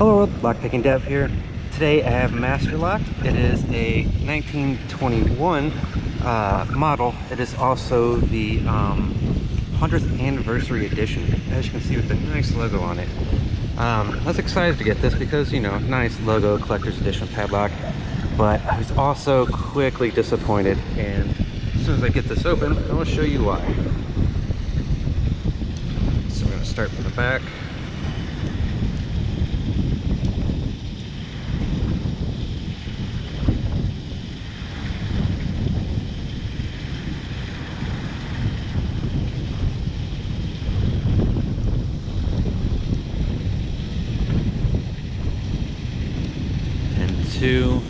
Hello, world, Lockpicking Dev here. Today I have Master Lock. It is a 1921 uh, model. It is also the um, 100th anniversary edition, as you can see with the nice logo on it. Um, I was excited to get this because, you know, nice logo, collector's edition padlock, but I was also quickly disappointed and as soon as I get this open, I will show you why. So we're going to start from the back. and two.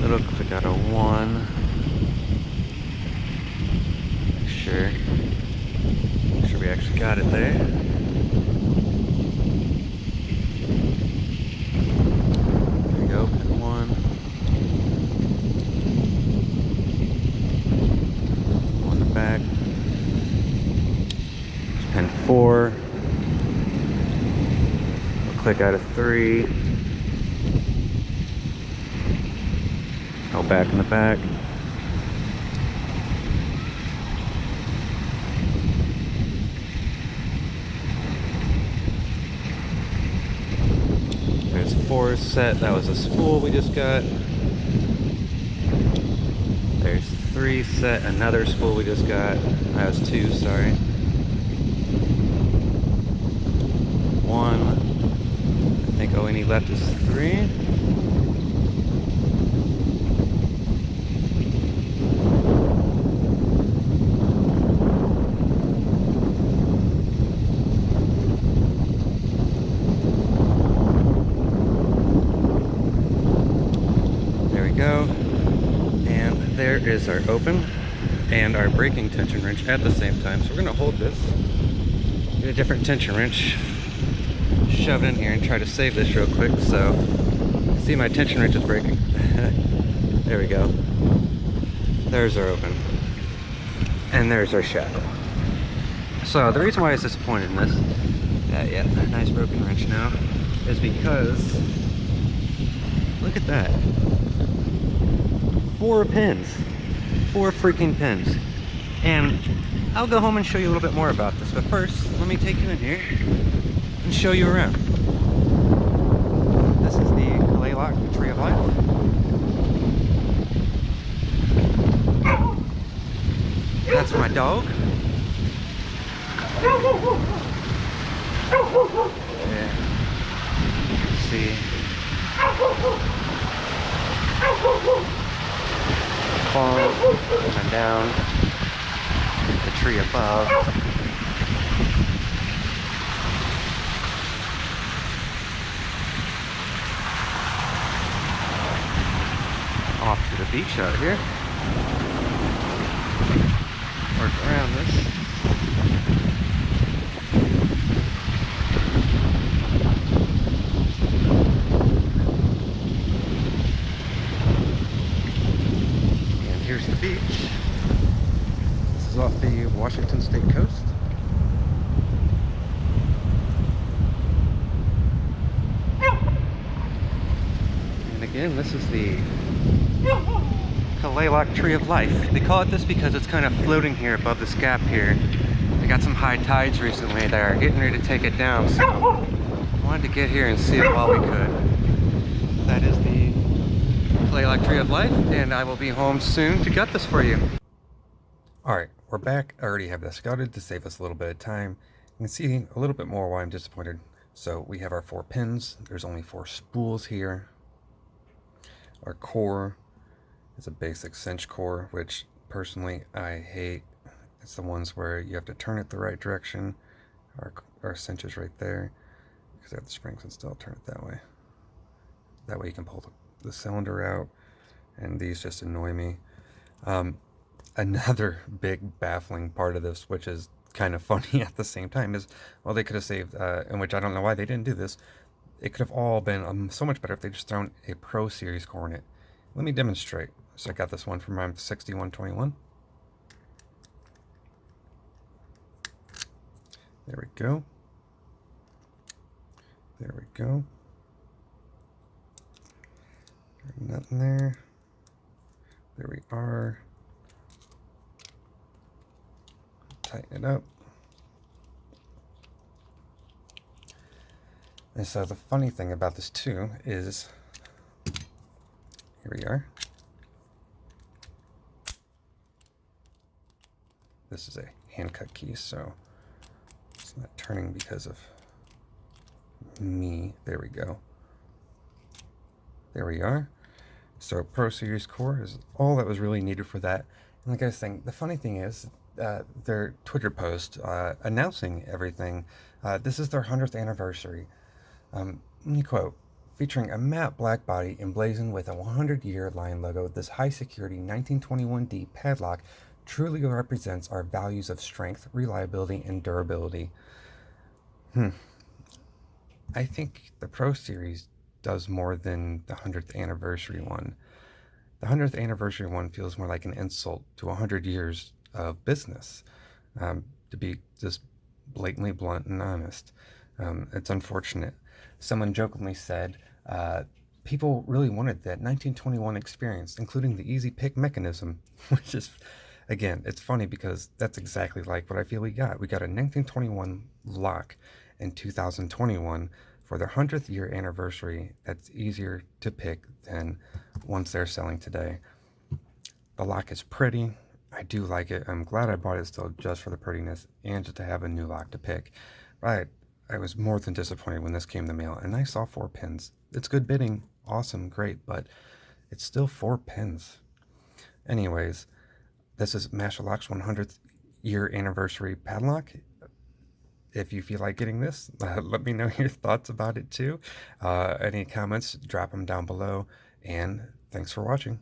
Little click out a one. Make sure. Make sure we actually got it there there we go pin one on the back Pen four. We'll click out of three. Go back in the back. There's four set. That was a spool we just got. There's three set. Another spool we just got. That was two, sorry. One. I think all we need left is three. There we go. And there is our open and our breaking tension wrench at the same time. So we're going to hold this, get a different tension wrench, shove it in here and try to save this real quick. So, see my tension wrench is breaking. there we go. There's our open. And there's our shackle. So the reason why I was disappointed in this, uh, yeah, yeah, nice broken wrench now, is because, look at that. Four pins. Four freaking pins. And I'll go home and show you a little bit more about this, but first, let me take you in here and show you around. This is the Kalaloch Tree of Life. That's my dog. Yeah. See. Fall coming down. The tree above. Beach out here. Work around this. And here's the beach. This is off the Washington State coast. And again, this is the Kalaloch Tree of Life. They call it this because it's kind of floating here above this gap here. They got some high tides recently that are getting ready to take it down, so I wanted to get here and see it while we could. That is the Kalaloch Tree of Life, and I will be home soon to gut this for you. Alright, we're back. I already have this gutted to save us a little bit of time. You can see a little bit more why I'm disappointed. So we have our four pins. There's only four spools here. Our core is a basic cinch core, which personally I hate. It's the ones where you have to turn it the right direction. Our, our cinch is right there because I have the springs and still turn it that way. That way you can pull the, the cylinder out and these just annoy me. Um, another big baffling part of this, which is kind of funny at the same time, is well, they could have saved, uh, in which I don't know why they didn't do this. It could have all been um, so much better if they just thrown a Pro Series core in it. Let me demonstrate. So I got this one from 6121. There we go. There we go. nothing there. There we are. Tighten it up. And so the funny thing about this too is, here we are. This is a hand cut key, so it's not turning because of me. There we go. There we are. So Pro Series Core is all that was really needed for that. And like I was saying, the funny thing is, uh, their Twitter post uh, announcing everything, uh, this is their 100th anniversary. Um, quote, featuring a matte black body emblazoned with a 100-year lion logo, this high-security 1921D padlock truly represents our values of strength, reliability, and durability. Hmm. I think the Pro Series does more than the 100th anniversary one. The 100th anniversary one feels more like an insult to 100 years of business, um, to be just blatantly blunt and honest. Um, it's unfortunate. Someone jokingly said, uh, people really wanted that 1921 experience, including the easy pick mechanism, which is again, it's funny because that's exactly like what I feel we got. We got a 1921 lock in 2021 for their 100th year anniversary that's easier to pick than ones they're selling today. The lock is pretty. I do like it. I'm glad I bought it still just for the prettiness and just to have a new lock to pick. But I was more than disappointed when this came in the mail and I saw four pins. It's good bitting. Awesome. Great. But it's still four pins. Anyways, this is Master Lock's 100th year anniversary padlock. If you feel like getting this, uh, let me know your thoughts about it too. Uh, any comments, drop them down below. And thanks for watching.